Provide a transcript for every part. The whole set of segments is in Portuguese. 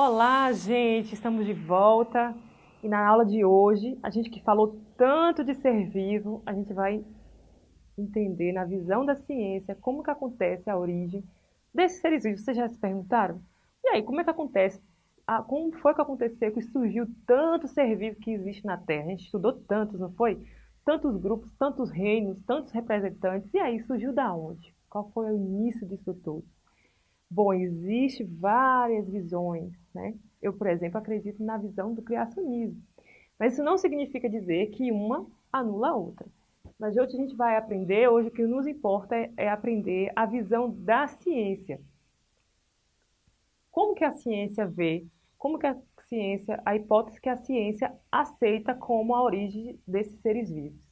Olá, gente! Estamos de volta e na aula de hoje, a gente que falou tanto de ser vivo, a gente vai entender na visão da ciência como que acontece a origem desses seres vivos. Vocês já se perguntaram? E aí, como é que acontece? como foi que aconteceu que surgiu tanto ser vivo que existe na Terra? A gente estudou tantos, não foi? Tantos grupos, tantos reinos, tantos representantes. E aí, surgiu da onde? Qual foi o início disso tudo? Bom, existe várias visões, né? Eu, por exemplo, acredito na visão do criacionismo. Mas isso não significa dizer que uma anula a outra. Mas hoje a gente vai aprender, hoje o que nos importa é, é aprender a visão da ciência. Como que a ciência vê, como que a ciência, a hipótese que a ciência aceita como a origem desses seres vivos.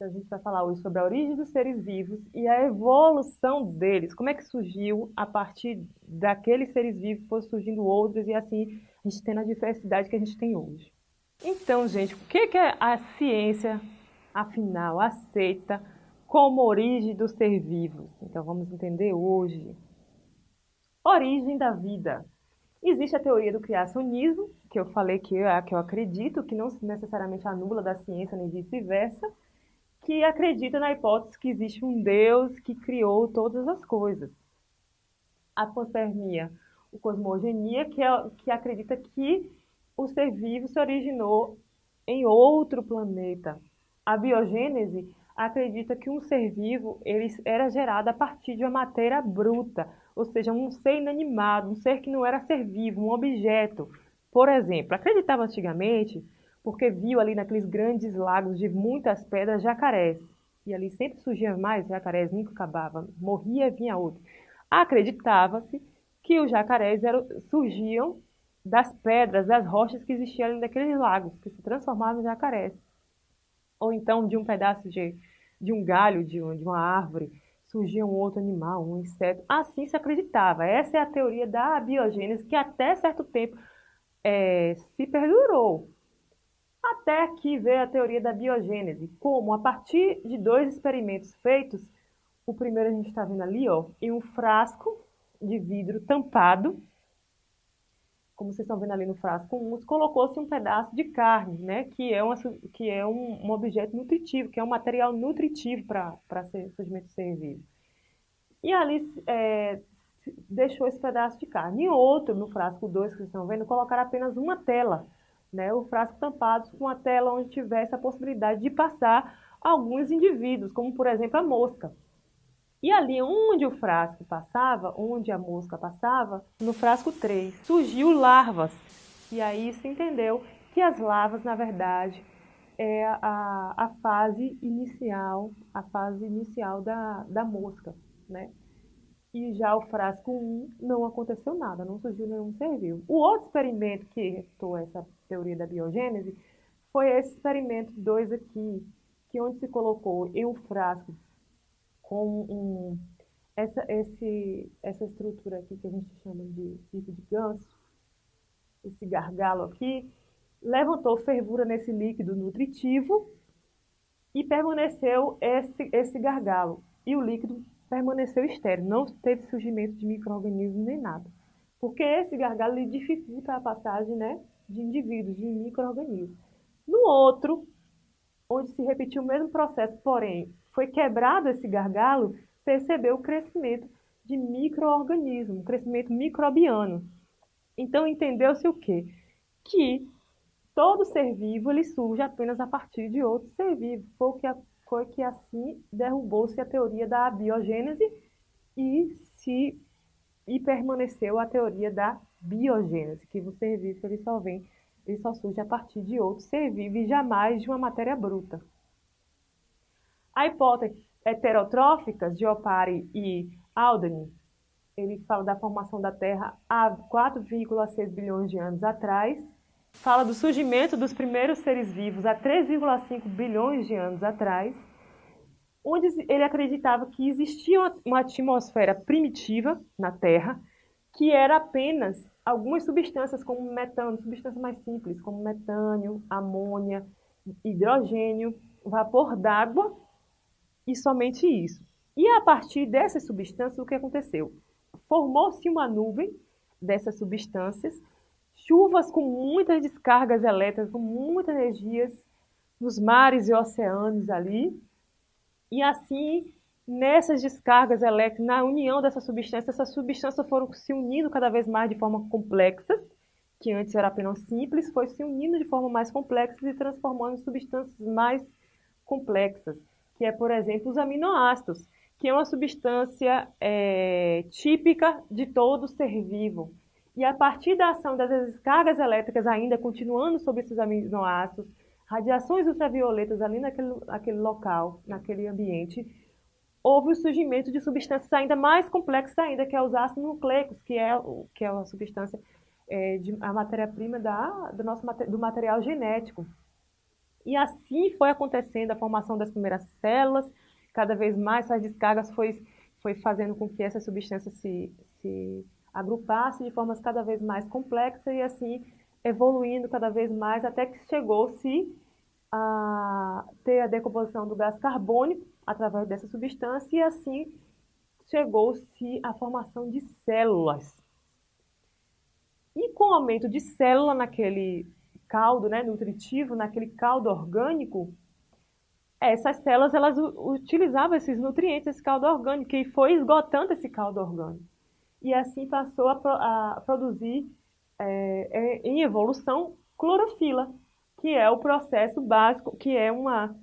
A gente vai falar hoje sobre a origem dos seres vivos e a evolução deles. Como é que surgiu a partir daqueles seres vivos, foram surgindo outros e assim a gente tendo a diversidade que a gente tem hoje. Então, gente, o que, que a ciência, afinal, aceita como origem do ser vivo? Então, vamos entender hoje. Origem da vida. Existe a teoria do criacionismo, que eu falei que é que eu acredito, que não necessariamente anula da ciência nem vice-versa que acredita na hipótese que existe um Deus que criou todas as coisas. A panspermia, o cosmogenia, que, é, que acredita que o ser vivo se originou em outro planeta. A biogênese acredita que um ser vivo ele era gerado a partir de uma matéria bruta, ou seja, um ser inanimado, um ser que não era ser vivo, um objeto. Por exemplo, acreditava antigamente porque viu ali naqueles grandes lagos de muitas pedras jacarés. E ali sempre surgia mais jacarés, nunca acabava, morria vinha outro. Acreditava-se que os jacarés eram, surgiam das pedras, das rochas que existiam ali naqueles lagos, que se transformavam em jacarés. Ou então de um pedaço de, de um galho de, um, de uma árvore surgia um outro animal, um inseto. Assim se acreditava. Essa é a teoria da biogênese que até certo tempo é, se perdurou. Até aqui veio a teoria da biogênese, como a partir de dois experimentos feitos, o primeiro a gente está vendo ali, ó, em um frasco de vidro tampado, como vocês estão vendo ali no frasco 1, colocou-se um pedaço de carne, né, que é, uma, que é um, um objeto nutritivo, que é um material nutritivo para o surgimento de ser vivo. E ali é, deixou esse pedaço de carne. E outro, no frasco 2 que vocês estão vendo, colocaram apenas uma tela, né, o frasco tampado com a tela onde tivesse a possibilidade de passar alguns indivíduos, como por exemplo a mosca. E ali onde o frasco passava, onde a mosca passava, no frasco 3, surgiu larvas. E aí se entendeu que as larvas, na verdade, é a, a fase inicial, a fase inicial da, da mosca, né? E já o frasco 1 não aconteceu nada, não surgiu nenhum ser vivo. O outro experimento que restou essa teoria da biogênese foi esse experimento 2 aqui, que onde se colocou em um frasco com um, essa, esse, essa estrutura aqui que a gente chama de bico de ganso, esse gargalo aqui, levantou fervura nesse líquido nutritivo e permaneceu esse, esse gargalo. E o líquido permaneceu estéril, não teve surgimento de micro-organismos nem nada. Porque esse gargalo dificulta a passagem né, de indivíduos, de micro-organismos. No outro, onde se repetiu o mesmo processo, porém foi quebrado esse gargalo, percebeu o crescimento de micro-organismos, crescimento microbiano. Então entendeu-se o quê? Que todo ser vivo ele surge apenas a partir de outro ser vivo. Foi que foi que assim derrubou-se a teoria da biogênese e se e permaneceu a teoria da biogênese, que o ser vivo ele só vem, ele só surge a partir de outro ser vivo e jamais de uma matéria bruta. A hipótese heterotrófica, Geopari e Aldrin, ele fala da formação da Terra há 4,6 bilhões de anos atrás, fala do surgimento dos primeiros seres vivos há 3,5 bilhões de anos atrás, onde ele acreditava que existia uma atmosfera primitiva na Terra, que era apenas algumas substâncias como metano, substâncias mais simples, como metânio, amônia, hidrogênio, vapor d'água e somente isso. E a partir dessas substâncias, o que aconteceu? formou-se uma nuvem dessas substâncias, chuvas com muitas descargas elétricas, com muitas energias nos mares e oceanos ali, e assim, nessas descargas elétricas, na união dessas substâncias, essas substâncias foram se unindo cada vez mais de forma complexas, que antes era apenas simples, foi se unindo de forma mais complexa e transformando em substâncias mais complexas, que é, por exemplo, os aminoácidos, que é uma substância é, típica de todo ser vivo. E a partir da ação das descargas elétricas, ainda continuando sobre esses aminoácidos, radiações ultravioletas ali naquele, naquele local, naquele ambiente, houve o surgimento de substâncias ainda mais complexas ainda, que é os ácidos nucleicos, que é, que é a substância, é, de, a matéria-prima do nosso do material genético. E assim foi acontecendo a formação das primeiras células, cada vez mais essas descargas foi, foi fazendo com que essa substância se, se agrupasse de formas cada vez mais complexas e assim evoluindo cada vez mais até que chegou-se a ter a decomposição do gás carbônico através dessa substância e assim chegou-se à formação de células. E com o aumento de célula naquele caldo né, nutritivo, naquele caldo orgânico, essas células elas utilizavam esses nutrientes, esse caldo orgânico, e foi esgotando esse caldo orgânico. E assim passou a, a produzir é, em evolução clorofila, que é o processo básico, que é, uma,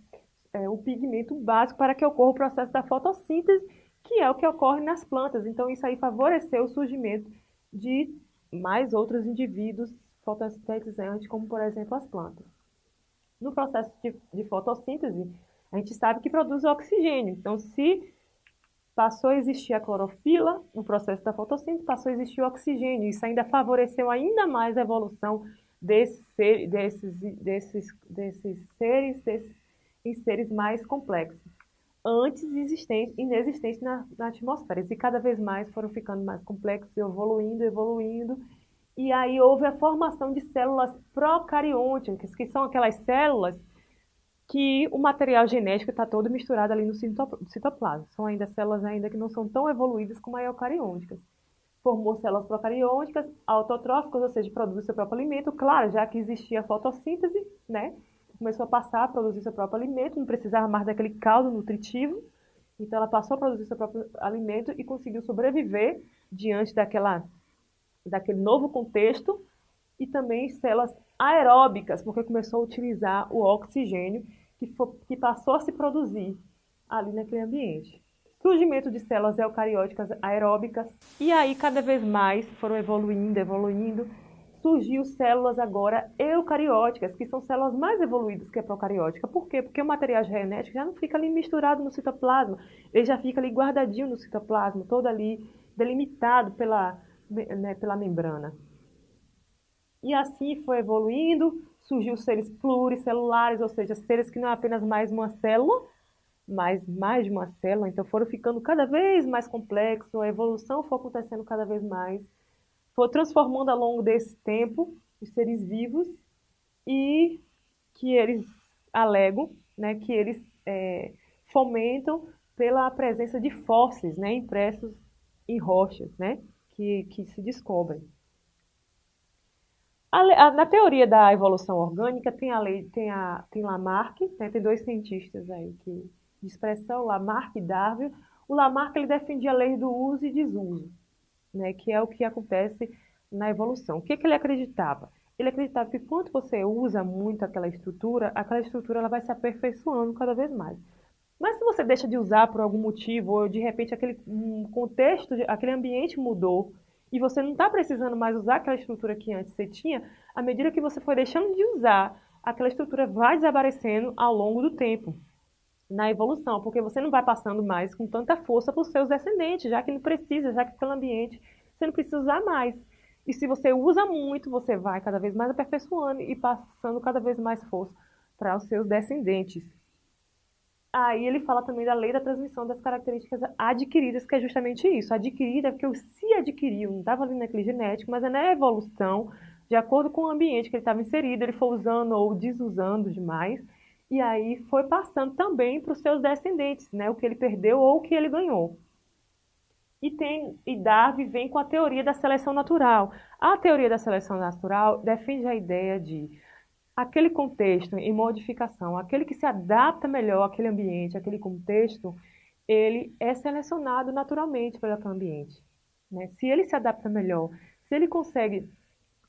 é o pigmento básico para que ocorra o processo da fotossíntese, que é o que ocorre nas plantas. Então, isso aí favoreceu o surgimento de mais outros indivíduos fotossintetizantes, como, por exemplo, as plantas. No processo de, de fotossíntese, a gente sabe que produz oxigênio. Então, se passou a existir a clorofila no processo da fotossíntese, passou a existir o oxigênio. Isso ainda favoreceu ainda mais a evolução desses, desses, desses, desses seres desses, em seres mais complexos, antes existentes, inexistentes na, na atmosfera. E cada vez mais foram ficando mais complexos, evoluindo, evoluindo. E aí houve a formação de células procariontes, que são aquelas células que o material genético está todo misturado ali no citoplasma. São ainda células ainda que não são tão evoluídas como as eucariônicas. Formou células procariônicas, autotróficas, ou seja, produz seu próprio alimento. Claro, já que existia a fotossíntese, né? Começou a passar a produzir seu próprio alimento, não precisava mais daquele caldo nutritivo. Então ela passou a produzir seu próprio alimento e conseguiu sobreviver diante daquela, daquele novo contexto e também células aeróbicas, porque começou a utilizar o oxigênio que, que passou a se produzir ali naquele ambiente. Surgimento de células eucarióticas aeróbicas, e aí cada vez mais foram evoluindo, evoluindo, surgiu células agora eucarióticas, que são células mais evoluídas que a procariótica. Por quê? Porque o material genético já não fica ali misturado no citoplasma, ele já fica ali guardadinho no citoplasma, todo ali delimitado pela, né, pela membrana. E assim foi evoluindo, surgiu seres pluricelulares, ou seja, seres que não é apenas mais uma célula, mas mais de uma célula, então foram ficando cada vez mais complexos, a evolução foi acontecendo cada vez mais, foi transformando ao longo desse tempo os seres vivos e que eles alegam, né, que eles é, fomentam pela presença de fósseis, né, impressos em rochas, né, que, que se descobrem. A, a, na teoria da evolução orgânica tem a lei, tem a tem Lamarck, né, tem dois cientistas aí que de expressão, Lamarck e Darwin. O Lamarck ele defendia a lei do uso e desuso, né, que é o que acontece na evolução. O que, que ele acreditava? Ele acreditava que quando você usa muito aquela estrutura, aquela estrutura ela vai se aperfeiçoando cada vez mais. Mas se você deixa de usar por algum motivo, ou de repente aquele um contexto, aquele ambiente mudou, e você não está precisando mais usar aquela estrutura que antes você tinha, à medida que você for deixando de usar, aquela estrutura vai desaparecendo ao longo do tempo, na evolução, porque você não vai passando mais com tanta força para os seus descendentes, já que não precisa, já que pelo ambiente você não precisa usar mais. E se você usa muito, você vai cada vez mais aperfeiçoando e passando cada vez mais força para os seus descendentes. Aí ele fala também da lei da transmissão das características adquiridas, que é justamente isso. Adquirida porque se adquiriu, não estava ali naquele genético, mas é na evolução, de acordo com o ambiente que ele estava inserido, ele foi usando ou desusando demais, e aí foi passando também para os seus descendentes, né, o que ele perdeu ou o que ele ganhou. E, tem, e Darwin vem com a teoria da seleção natural. A teoria da seleção natural defende a ideia de aquele contexto em modificação, aquele que se adapta melhor àquele ambiente, àquele contexto, ele é selecionado naturalmente pelo ambiente. Né? Se ele se adapta melhor, se ele consegue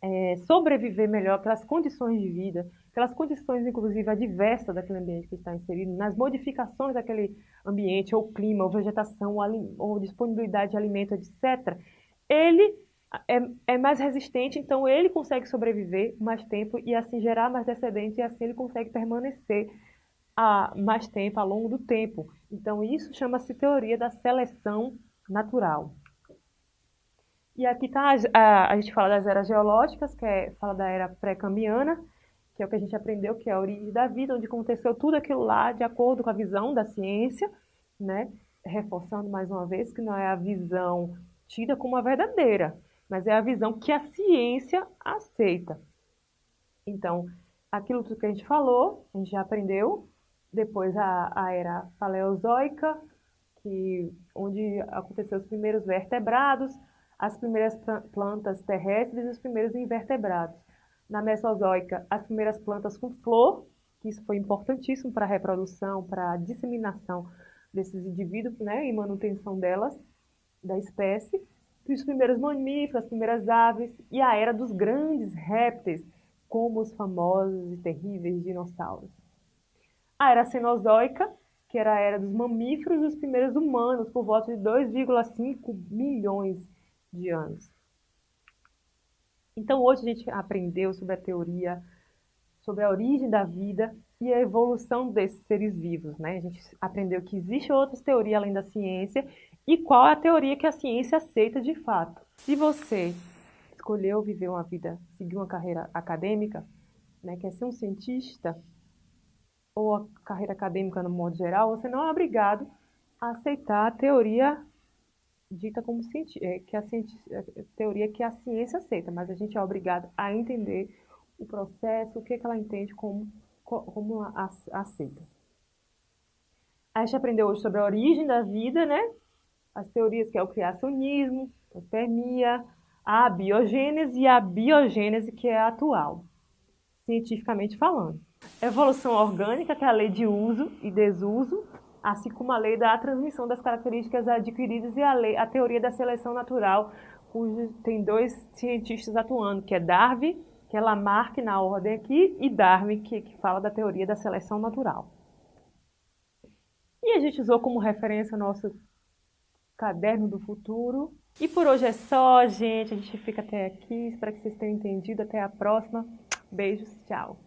é, sobreviver melhor pelas condições de vida, pelas condições, inclusive, adversas daquele ambiente que está inserido, nas modificações daquele ambiente, ou clima, ou vegetação, ou, ou disponibilidade de alimento, etc., ele é, é, mais resistente, então ele consegue sobreviver mais tempo e assim gerar mais descendentes e assim ele consegue permanecer a mais tempo, ao longo do tempo. Então isso chama-se teoria da seleção natural. E aqui está, a, a, gente fala das eras geológicas, que é, fala da era pré-cambiana, que é o que a gente aprendeu, que é a origem da vida, onde aconteceu tudo aquilo lá de acordo com a visão da ciência, né? reforçando mais uma vez que não é a visão tida como a verdadeira, mas é a visão que a ciência aceita. Então, aquilo que a gente falou, a gente já aprendeu, depois a, a era paleozoica, que, onde aconteceu os primeiros vertebrados, as primeiras plantas terrestres e os primeiros invertebrados. Na Mesozoica, as primeiras plantas com flor, que isso foi importantíssimo para a reprodução, para a disseminação desses indivíduos né, e manutenção delas, da espécie os primeiros mamíferos, as primeiras aves e a era dos grandes répteis, como os famosos e terríveis dinossauros. A era cenozoica, que era a era dos mamíferos e os primeiros humanos, por volta de 2,5 milhões de anos. Então hoje a gente aprendeu sobre a teoria, sobre a origem da vida e a evolução desses seres vivos. Né? A gente aprendeu que existe outras teorias além da ciência e qual é a teoria que a ciência aceita de fato. Se você escolheu viver uma vida, seguir uma carreira acadêmica, né, quer ser um cientista, ou a carreira acadêmica no modo geral, você não é obrigado a aceitar a teoria dita como é, que a, a teoria que a ciência aceita, mas a gente é obrigado a entender o processo, o que, que ela entende como, como a, a, aceita. A gente aprendeu hoje sobre a origem da vida, né? as teorias que é o criacionismo, a espermia, a biogênese e a biogênese que é a atual, cientificamente falando. Evolução orgânica, que é a lei de uso e desuso, assim como a lei da transmissão das características adquiridas e a, lei, a teoria da seleção natural, cujo tem dois cientistas atuando, que é Darwin, que é Lamarck na ordem aqui, e Darwin, que, que fala da teoria da seleção natural. E a gente usou como referência o nosso Caderno do Futuro. E por hoje é só, gente. A gente fica até aqui. Espero que vocês tenham entendido. Até a próxima. Beijos. Tchau.